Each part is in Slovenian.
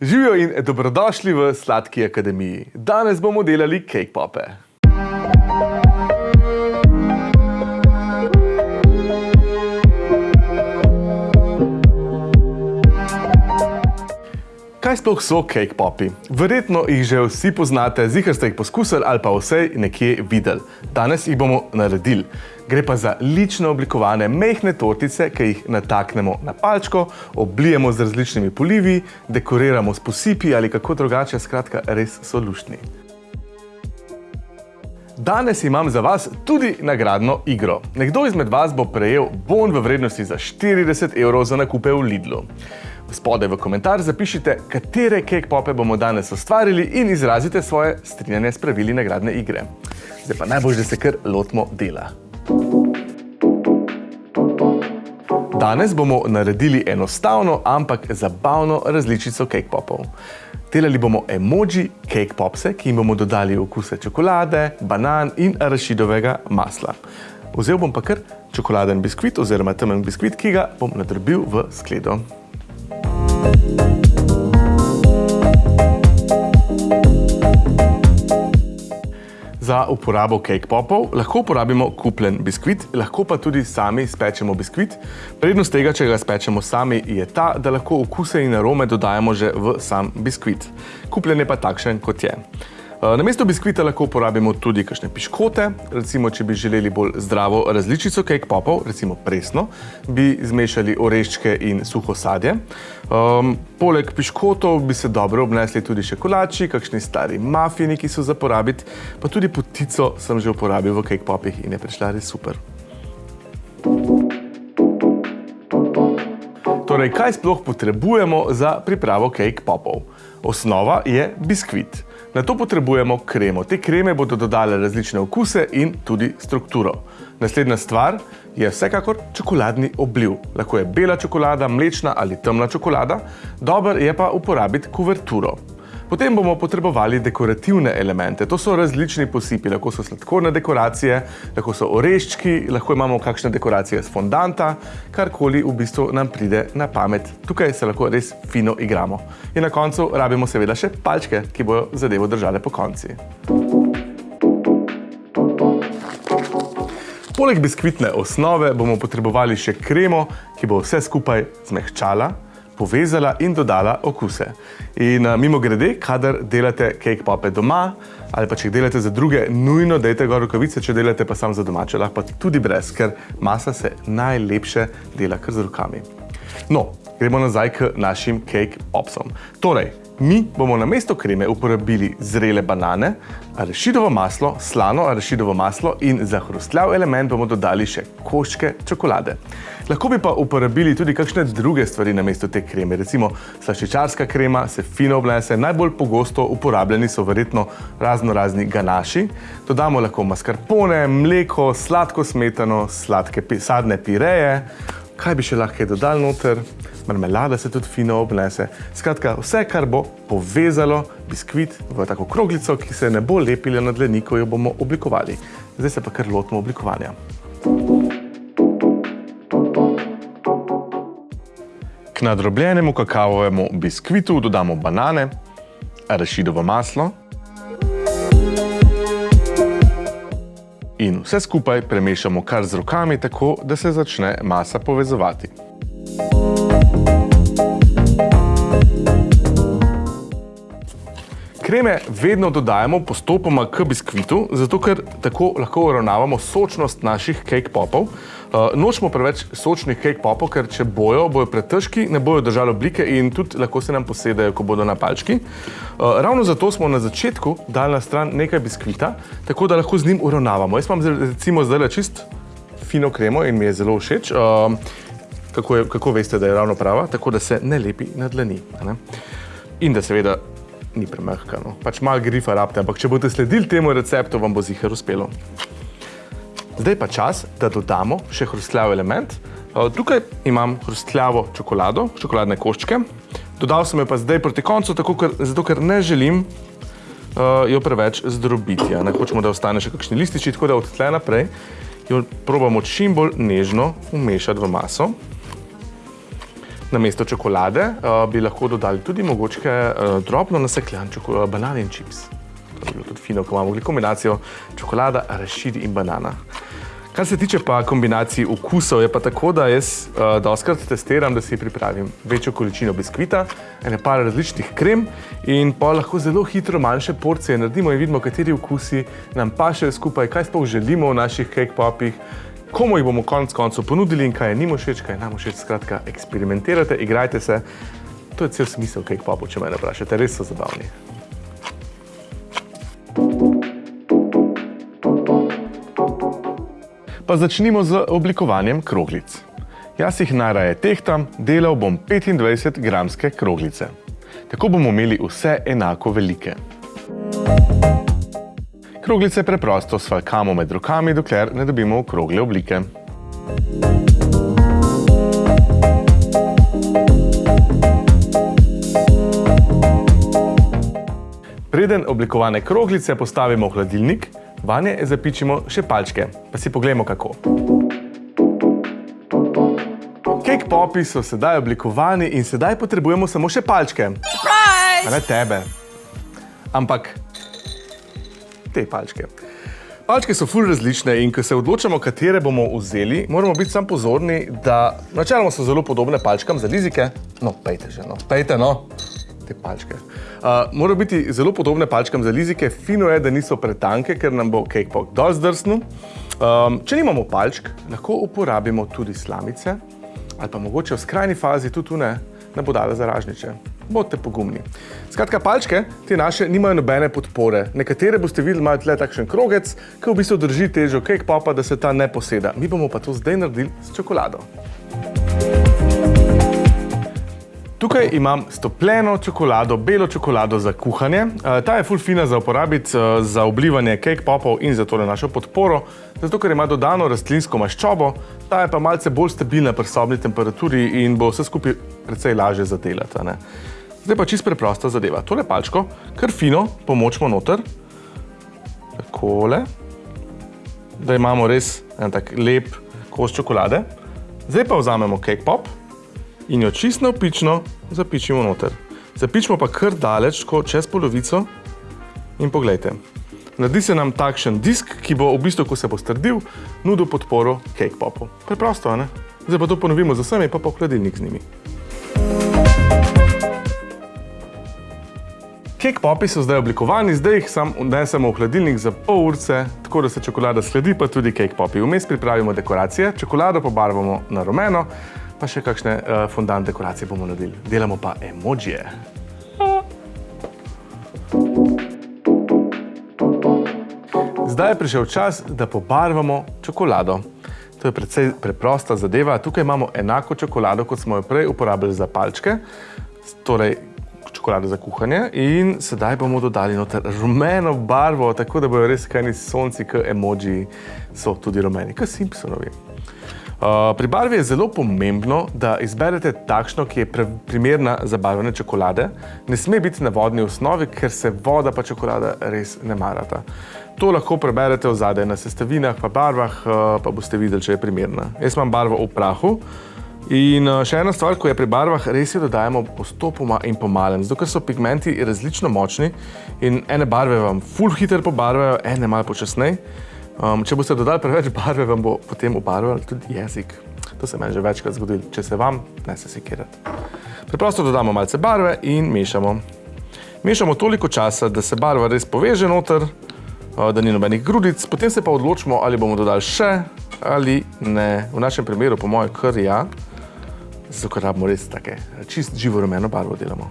Živijo in dobrodošli v Sladki akademiji. Danes bomo delali cake pope. Kaj sploh so cake popi? Verjetno jih že vsi poznate, zihar ste jih poskusili ali pa vsej nekje videli. Danes jih bomo naredili. Gre pa za lično oblikovane mehne tortice, ki jih nataknemo na palčko, oblijemo z različnimi polivi, dekoriramo s posipi ali kako drugače, skratka, res so luštni. Danes imam za vas tudi nagradno igro. Nekdo izmed vas bo prejel bon v vrednosti za 40 evrov za nakupe v Lidlu. Spodaj v komentar zapišite, katere cake pope bomo danes ustvarili in izrazite svoje strinjanje s pravili nagradne igre. Zdaj pa najbolj, da se kar lotimo dela. Danes bomo naredili enostavno, ampak zabavno različico cake popov. Delali bomo emoji cake popse, ki jim bomo dodali okuse čokolade, banan in arašidovega masla. Vzel bom pa kar čokoladen biskvit oziroma temen biskvit, ki ga bom nadrbil v skledo. Za uporabo cake popov lahko uporabimo kupljen biskvit, lahko pa tudi sami spečemo biskvit. Prednost tega, če ga spečemo sami, je ta, da lahko okuse in arome dodajamo že v sam biskvit. Kupljen je pa takšen, kot je. Eh, namesto biskvita lahko uporabimo tudi kakšne piškote, recimo, če bi želeli bolj zdravo različico cake popov, recimo presno, bi zmešali oreščke in suho sadje. Um, poleg piškotov bi se dobro obnesli tudi še kolači, kakšni stari mafini, ki so za porabiti, pa tudi potico sem že uporabil v cake popih in je prišla res super. Torej, kaj sploh potrebujemo za pripravo cake popov? Osnova je biskvit. Na to potrebujemo kremo. Te kreme bodo dodale različne okuse in tudi strukturo. Naslednja stvar je vsekakor čokoladni obliv. Lahko je bela čokolada, mlečna ali temna čokolada. Dober je pa uporabiti kuverturo. Potem bomo potrebovali dekorativne elemente. To so različni posipi, lahko so sladkorne dekoracije, lahko so oreščki, lahko imamo kakšne dekoracije z fondanta, karkoli v bistvu nam pride na pamet. Tukaj se lahko res fino igramo. In na koncu rabimo seveda še palčke, ki bojo zadevo držale po konci. Poleg biskvitne osnove bomo potrebovali še kremo, ki bo vse skupaj zmehčala, povezala in dodala okuse. In uh, mimo grede, kadar delate cake pope doma, ali pa če jih delate za druge, nujno dejte gor rokavice, če delate pa sam za domače, lahko pa tudi brez, ker masa se najlepše dela kar z rokami. No, gremo nazaj k našim cake popsom. Torej, Mi bomo na mesto kreme uporabili zrele banane, arašidovo maslo, slano arašidovo maslo in za hrustljav element bomo dodali še koščke čokolade. Lahko bi pa uporabili tudi kakšne druge stvari na mesto te kreme, recimo slaščičarska krema se fino obnese, najbolj pogosto uporabljeni so verjetno razno razni ganaši. Dodamo lahko mascarpone, mleko, sladko smetano, sladke sadne pireje, kaj bi še lahko dodali noter, marmelada se tudi fino obnese. Skratka, vse, kar bo povezalo biskvit v tako kroglico, ki se ne bo lepila na dleni, ko jo bomo oblikovali. Zdaj se pa kar lotimo oblikovanja. K nadrobljenemu kakavovemu biskvitu dodamo banane, arašidovo maslo, in vse skupaj premešamo kar z rokami, tako da se začne masa povezovati. Kreme vedno dodajamo postopoma k biskvitu, zato ker tako lahko uravnavamo sočnost naših cake popov. Uh, nočemo preveč sočnih cake popov, ker če bojo, bojo pretežki, ne bojo držali oblike in tudi lahko se nam posedajo, ko bodo na palčki. Uh, ravno zato smo na začetku dali na stran nekaj biskvita, tako da lahko z njim uravnavamo. Jaz imam recimo zdaj čist fino kremo in mi je zelo všeč. Uh, kako, je, kako veste, da je ravno prava? Tako da se ne lepi na dlani. Ne? In da seveda ni premehka. No. Pač malo grifa rabte, ampak če boste sledili temu receptu, vam bo zihar uspelo. Zdaj pa čas, da dodamo še hrustljav element. Eh, tukaj imam hrustljavo čokolado, čokoladne koščke. Dodal sem jo pa zdaj proti koncu, tako ker, zato ker ne želim uh, jo preveč zdrobiti. Ne hočemo, da ostane še kakšni lističi, tako da od tle naprej jo probamo čim bolj nežno umešati v maso. Na mesto čokolade uh, bi lahko dodali tudi mogoče uh, drobno nasekljan banan in čips. To bi bilo tudi fino, ko imamo kombinacijo čokolada, rašid in banana. Kar se tiče pa kombinacij okusov, je pa tako, da jaz uh, doskrat testiram, da si pripravim večjo količino biskvita, ene par različnih krem in pa lahko zelo hitro manjše porcije naredimo in vidimo, kateri okusi nam pašejo skupaj, kaj sploh želimo v naših cake popih, komu jih bomo konec koncev ponudili in kaj je njim všeč, kaj je nam všeč. Skratka, eksperimentirajte, igrajte se. To je cel smisel cake popov, če me ne vprašate, res so zabavni. Pa začnimo z oblikovanjem kroglic. Jaz jih najraje tehtam, delal bom 25 gramske kroglice. Tako bomo imeli vse enako velike. Kroglice preprosto svalkamo med rokami, dokler ne dobimo okrogle oblike. Preden oblikovane kroglice postavimo v hladilnik, Vanje zapičimo še palčke, pa si pogledamo kako. Cake popi so sedaj oblikovani in sedaj potrebujemo samo še palčke. Surprise! A ne tebe. Ampak te palčke. Palčke so ful različne in ko se odločamo, katere bomo vzeli, moramo biti sam pozorni, da načeloma so zelo podobne palčkam za lizike. No, pejte že, no, pejte, no te palčke. Uh, Morajo biti zelo podobne palčkam za lizike, fino je, da niso pretanke, ker nam bo cake pop dol zdrsnil. Um, če nimamo palčk, lahko uporabimo tudi slamice ali pa mogoče v skrajni fazi tudi tune na bodale za ražniče. Bodite pogumni. Skratka, palčke, te naše, nimajo nobene podpore. Nekatere boste videli, imajo tle takšen krogec, ki v bistvu drži težo cake popa, da se ta ne poseda. Mi bomo pa to zdaj naredili s čokolado. Tukaj imam stopljeno čokolado, belo čokolado za kuhanje. Eh, ta je ful fina za uporabiti eh, za oblivanje cake popov in za tole našo podporo, zato ker ima dodano rastlinsko maščobo, ta je pa malce bolj stabilna pri sobni temperaturi in bo vse skupaj precej lažje zadelati. Zdaj pa čist preprosta zadeva. Tole palčko kar fino pomočimo noter, takole, da imamo res en tak lep kos čokolade. Zdaj pa vzamemo cake pop, in jo čisto navpično zapičimo noter. Zapičimo pa kar daleč, tako čez polovico in pogledajte. Naredi se nam takšen disk, ki bo v bistvu, ko se bo strdil, nudil podporo cake popu. Preprosto, ne? Zdaj pa to ponovimo z vsemi, pa pa hladilnik z njimi. Cake popi so zdaj oblikovani, zdaj jih sam vnesemo v hladilnik za pol urce, tako da se čokolada sledi, pa tudi cake popi. Vmes pripravimo dekoracije, čokolado pobarvamo na rumeno, pa še kakšne uh, fondant dekoracije bomo naredili. Delamo pa emojije. Zdaj je prišel čas, da pobarvamo čokolado. To je precej preprosta zadeva. Tukaj imamo enako čokolado, kot smo jo prej uporabili za palčke, torej čokolado za kuhanje. In sedaj bomo dodali noter rumeno barvo, tako da bojo res kajni sonci, k emojiji so tudi rumeni, k Simpsonovi. Uh, pri barvi je zelo pomembno, da izberete takšno, ki je primerna za barvene čokolade. Ne sme biti na vodni osnovi, ker se voda pa čokolada res ne marata. To lahko preberete v zadej na sestavinah pa barvah, uh, pa boste videli, če je primerna. Jaz imam barvo v prahu. In uh, še ena stvar, ko je pri barvah, res jo dodajamo postopoma in pomalem, zato ker so pigmenti različno močni in ene barve vam ful hiter pobarvajo, ene malo počasnej. Um, če boste dodali preveč barve, vam bo potem obarval tudi jezik. To se meni že večkrat zgodilo. Če se vam, ne se sekirati. Preprosto dodamo malce barve in mešamo. Mešamo toliko časa, da se barva res poveže noter, uh, da ni nobenih grudic, potem se pa odločimo, ali bomo dodali še ali ne. V našem primeru, po mojem, kar ja, zato ker rabimo res take čist živo rumeno barvo delamo.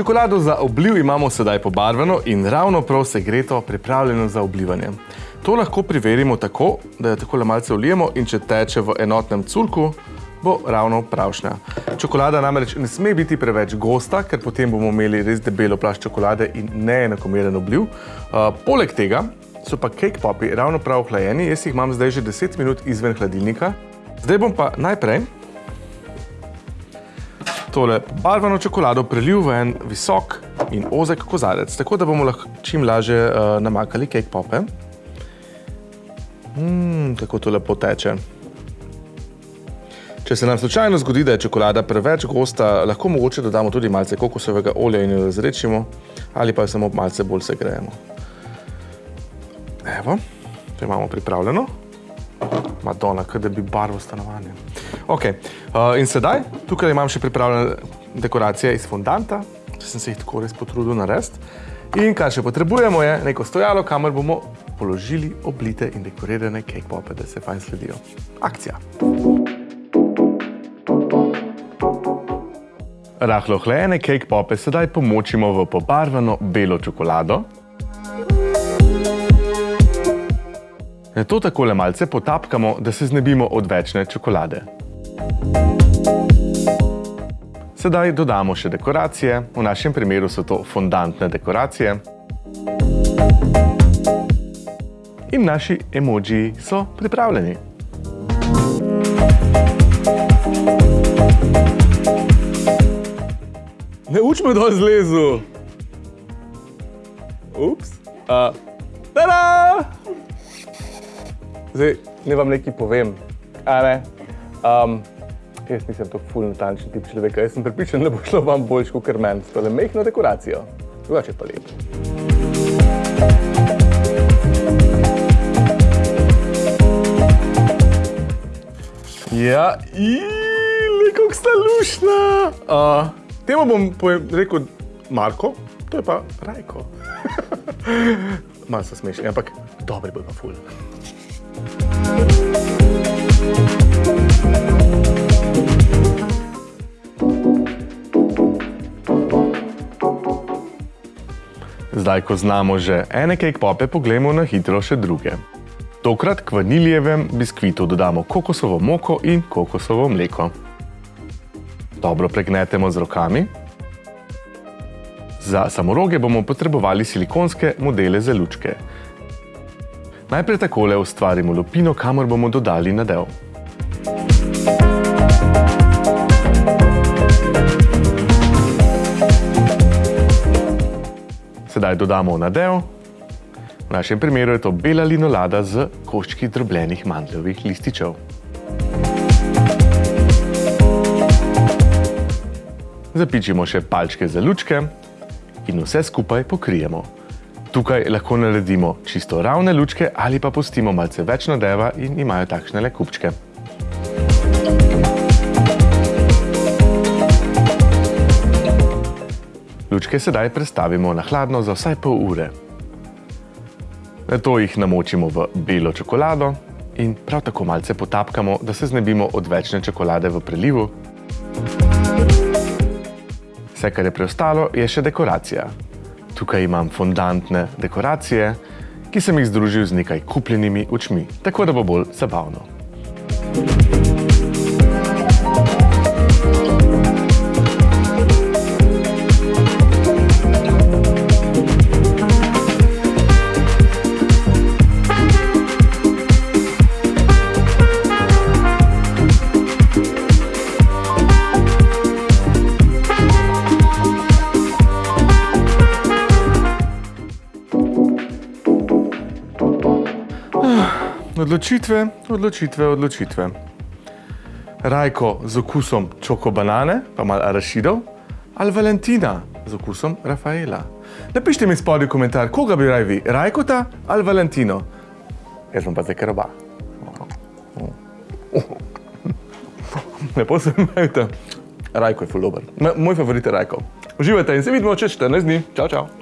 Čokolado za obliv imamo sedaj pobarvano in ravno prav segreto pripravljeno za oblivanje. To lahko preverimo tako, da jo takole malce vlijemo in če teče v enotnem curku, bo ravno pravšnja. Čokolada namreč ne sme biti preveč gosta, ker potem bomo imeli res debelo plašč čokolade in neenakomeren obliv. Uh, poleg tega so pa cake popi ravno prav hlajeni, jaz jih imam zdaj že 10 minut izven hladilnika. Zdaj bom pa najprej tole barvano čokolado prelil v en visok in ozek kozarec, tako da bomo lahko čim lažje uh, namakali cake pope. Mmm, kako to lepo teče. Če se nam slučajno zgodi, da je čokolada preveč gosta, lahko mogoče dodamo tudi malce kokosovega olja in jo razrečimo, ali pa jo samo malce bolj segrejemo. Evo, to imamo pripravljeno. Madonna, kaj da bi barvo stanovanja. Ok, uh, in sedaj, tukaj imam še pripravljene dekoracije iz fondanta, če sem se jih tako res potrudil narediti. In kar še potrebujemo je neko stojalo, kamor bomo položili oblite in dekorirane cake pope, da se fajn sledijo. Akcija! Rahlo hlejene cake pope sedaj pomočimo v pobarvano belo čokolado. To takole malce potapkamo, da se znebimo odvečne čokolade. Sedaj dodamo še dekoracije, v našem primeru so to fondantne dekoracije. In naši emoji so pripravljeni. Ne uč me dol zlezu! Ups! Uh, tada! Zdaj, ne vam nekaj povem, a ne? Um, jaz nisem tako ful natančen tip človeka, jaz sem pripričan, da bo šlo vam boljš kot meni s tole mehno dekoracijo. Drugače pa lep. Ja, iiii, kako sta lušna! Uh, temu bom rekel Marko, to je pa Rajko. Malo se smešni, ampak dobri bo pa ful. Zdaj, ko znamo že ene cake pope, poglejmo na hitro še druge. Tokrat k vaniljevem biskvitu dodamo kokosovo moko in kokosovo mleko. Dobro pregnetemo z rokami. Za samoroge bomo potrebovali silikonske modele za lučke. Najprej takole ustvarimo lupino, kamor bomo dodali nadev. Sedaj dodamo nadev. V našem primeru je to bela linolada z koščki drobljenih mandljevih lističev. Zapičimo še palčke za lučke in vse skupaj pokrijemo. Tukaj lahko naredimo čisto ravne lučke ali pa pustimo malce več nadeva in imajo takšne le kupčke. Lučke sedaj prestavimo na hladno za vsaj pol ure. Nato jih namočimo v belo čokolado in prav tako malce potapkamo, da se znebimo odvečne čokolade v prelivu. Vse, kar je preostalo, je še dekoracija. Tukaj imam fondantne dekoracije, ki sem jih združil z nekaj kupljenimi očmi, tako da bo bolj zabavno. Odločitve, odločitve, odločitve. Rajko z okusom čokobanane, pa malo arašidov, ali Valentina z okusom Rafaela. Napišite mi spodaj komentar, koga bi raj vi, Rajkota ali Valentino. Jaz bom pa zdaj kar oba. Lepo se imejte. Rajko je ful dober. Moj favorit je Rajko. Uživajte in se vidimo čez 14 dni. Čau, čau.